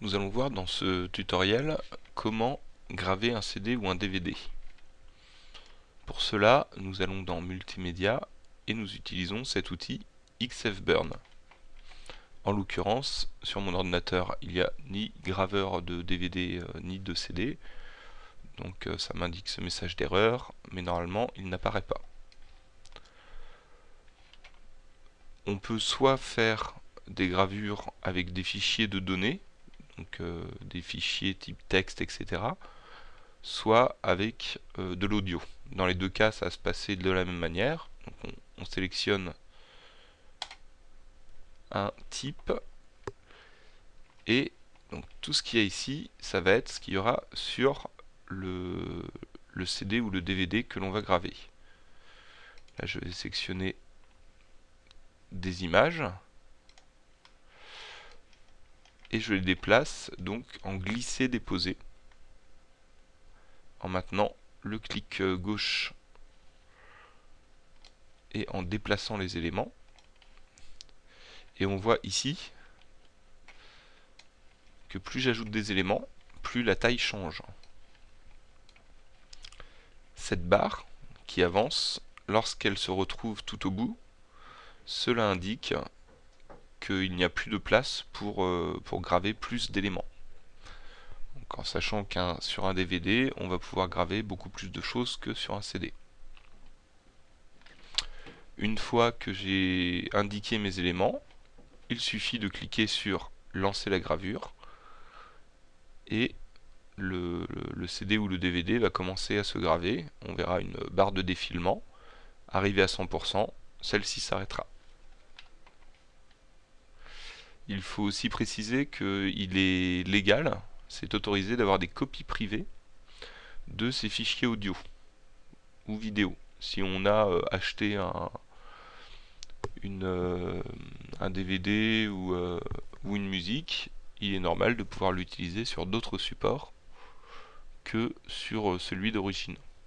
Nous allons voir dans ce tutoriel comment graver un CD ou un DVD. Pour cela, nous allons dans Multimédia et nous utilisons cet outil XFBurn. En l'occurrence, sur mon ordinateur, il n'y a ni graveur de DVD euh, ni de CD, donc euh, ça m'indique ce message d'erreur, mais normalement il n'apparaît pas. On peut soit faire des gravures avec des fichiers de données, donc euh, des fichiers type texte, etc., soit avec euh, de l'audio. Dans les deux cas, ça va se passer de la même manière. Donc on, sélectionne un type et donc tout ce qu'il y a ici, ça va être ce qu'il y aura sur le, le CD ou le DVD que l'on va graver. Là, je vais sélectionner des images et je les déplace donc en glisser-déposer en maintenant le clic euh, gauche et en déplaçant les éléments. Et on voit ici que plus j'ajoute des éléments plus la taille change. Cette barre qui avance lorsqu'elle se retrouve tout au bout cela indique qu'il n'y a plus de place pour, euh, graver plus d'éléments. En sachant qu'un sur un DVD, on va pouvoir graver beaucoup plus de choses que sur un CD. Une fois que j'ai indiqué mes éléments, il suffit de cliquer sur lancer la gravure et le, le, CD ou le DVD va commencer à se graver. On verra une barre de défilement. Arrivé à 100%, celle-ci s'arrêtera. Il faut aussi préciser qu'il est légal, c'est autorisé d'avoir des copies privées de ces fichiers audio ou vidéo. Si on a euh, acheté un, euh, DVD ou, euh, ou une musique, il est normal de pouvoir l'utiliser sur d'autres supports que sur celui d'origine.